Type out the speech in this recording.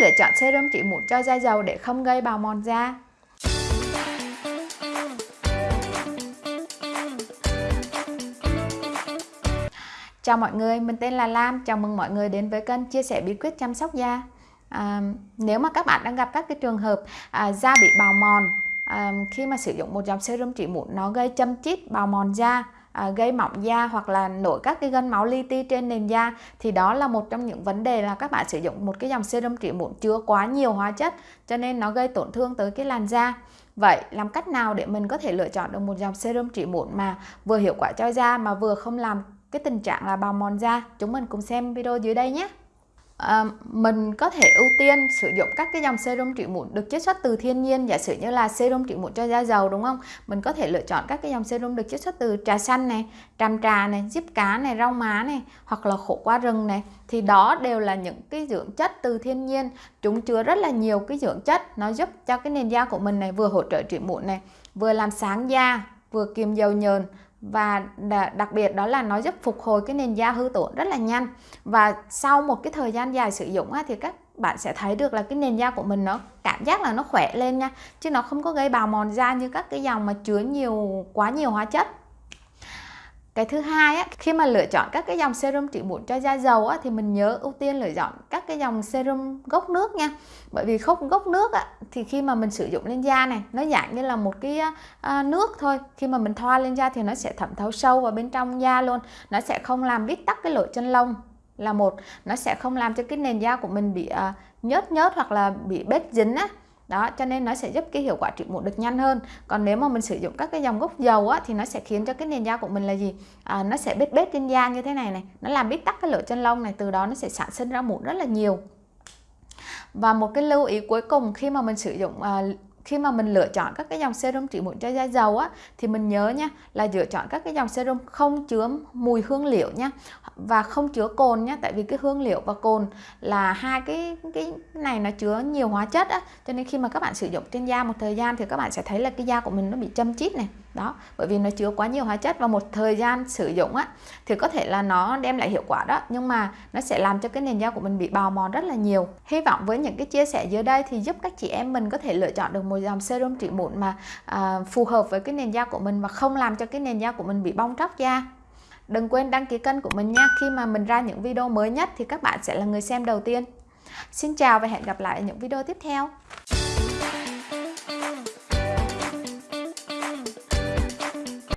lựa chọn serum trị mụn cho da dầu để không gây bào mòn da Chào mọi người, mình tên là Lam. Chào mừng mọi người đến với kênh chia sẻ bí quyết chăm sóc da. À, nếu mà các bạn đang gặp các cái trường hợp à, da bị bào mòn à, khi mà sử dụng một dòng serum trị mụn nó gây châm chít, bào mòn da, à, gây mỏng da hoặc là nổi các cái gân máu li ti trên nền da thì đó là một trong những vấn đề là các bạn sử dụng một cái dòng serum trị mụn chứa quá nhiều hóa chất cho nên nó gây tổn thương tới cái làn da. Vậy làm cách nào để mình có thể lựa chọn được một dòng serum trị mụn mà vừa hiệu quả cho da mà vừa không làm cái tình trạng là bào mòn da chúng mình cùng xem video dưới đây nhé à, mình có thể ưu tiên sử dụng các cái dòng serum trị mụn được chiết xuất từ thiên nhiên giả sử như là serum trị mụn cho da dầu đúng không? Mình có thể lựa chọn các cái dòng serum được chiết xuất từ trà xanh này tràm trà này diếp cá này rau má này hoặc là khổ qua rừng này. Thì đó đều là những cái dưỡng chất từ thiên nhiên. Chúng chứa rất là nhiều cái dưỡng chất nó giúp cho cái nền da của mình này vừa hỗ trợ trị mụn này vừa làm sáng da vừa kiềm dầu nhờn và đặc biệt đó là nó giúp phục hồi cái nền da hư tổn rất là nhanh. Và sau một cái thời gian dài sử dụng thì các bạn sẽ thấy được là cái nền da của mình nó cảm giác là nó khỏe lên nha, chứ nó không có gây bào mòn da như các cái dòng mà chứa nhiều, quá nhiều hóa chất cái thứ hai á, khi mà lựa chọn các cái dòng serum trị mụn cho da dầu á, thì mình nhớ ưu tiên lựa chọn các cái dòng serum gốc nước nha. Bởi vì không gốc nước á, thì khi mà mình sử dụng lên da này nó dạng như là một cái uh, nước thôi. Khi mà mình thoa lên da thì nó sẽ thẩm thấu sâu vào bên trong da luôn. Nó sẽ không làm bít tắc cái lỗ chân lông là một. Nó sẽ không làm cho cái nền da của mình bị uh, nhớt nhớt hoặc là bị bết dính á đó cho nên nó sẽ giúp cái hiệu quả trị mụn được nhanh hơn. Còn nếu mà mình sử dụng các cái dòng gốc dầu á thì nó sẽ khiến cho cái nền da của mình là gì? À, nó sẽ bết bết trên da như thế này này. Nó làm bít tắc cái lỗ chân lông này từ đó nó sẽ sản sinh ra mụn rất là nhiều. Và một cái lưu ý cuối cùng khi mà mình sử dụng à, khi mà mình lựa chọn các cái dòng serum trị mụn cho da dầu á, thì mình nhớ nha, là lựa chọn các cái dòng serum không chứa mùi hương liệu nha, và không chứa cồn nha, tại vì cái hương liệu và cồn là hai cái cái này nó chứa nhiều hóa chất á, cho nên khi mà các bạn sử dụng trên da một thời gian thì các bạn sẽ thấy là cái da của mình nó bị châm chít này đó bởi vì nó chứa quá nhiều hóa chất và một thời gian sử dụng á thì có thể là nó đem lại hiệu quả đó nhưng mà nó sẽ làm cho cái nền da của mình bị bào mòn rất là nhiều. Hy vọng với những cái chia sẻ dưới đây thì giúp các chị em mình có thể lựa chọn được một dòng serum trị mụn mà à, phù hợp với cái nền da của mình và không làm cho cái nền da của mình bị bong tróc da. Đừng quên đăng ký kênh của mình nha. Khi mà mình ra những video mới nhất thì các bạn sẽ là người xem đầu tiên. Xin chào và hẹn gặp lại ở những video tiếp theo.